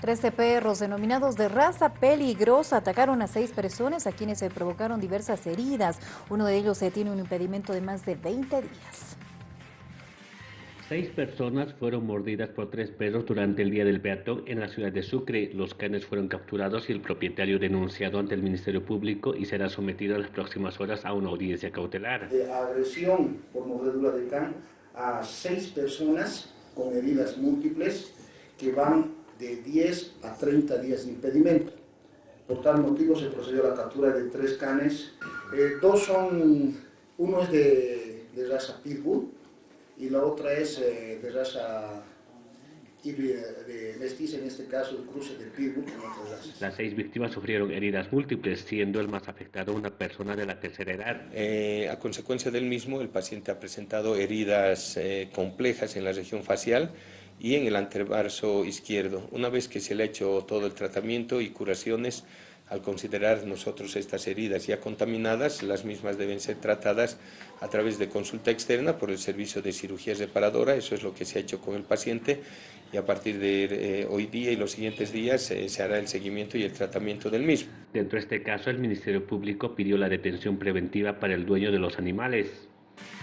Trece perros denominados de raza peligrosa atacaron a seis personas a quienes se provocaron diversas heridas. Uno de ellos se tiene un impedimento de más de 20 días. Seis personas fueron mordidas por tres perros durante el Día del Peatón en la ciudad de Sucre. Los canes fueron capturados y el propietario denunciado ante el Ministerio Público y será sometido en las próximas horas a una audiencia cautelar. De agresión por mordedura de can a seis personas con heridas múltiples que van de 10 a 30 días de impedimento. Por tal motivo se procedió a la captura de tres canes. Eh, dos son, uno es de, de, raza Pitbull y la otra es eh, de raza de mestiza, en este caso el cruce de Pitbull con otras razas. Las seis víctimas sufrieron heridas múltiples, siendo el más afectado una persona de la tercera edad. Eh, a consecuencia del mismo, el paciente ha presentado heridas eh, complejas en la región facial, y en el antebrazo izquierdo. Una vez que se le ha hecho todo el tratamiento y curaciones, al considerar nosotros estas heridas ya contaminadas, las mismas deben ser tratadas a través de consulta externa por el servicio de cirugía reparadora, eso es lo que se ha hecho con el paciente y a partir de eh, hoy día y los siguientes días eh, se hará el seguimiento y el tratamiento del mismo. Dentro de este caso, el Ministerio Público pidió la detención preventiva para el dueño de los animales.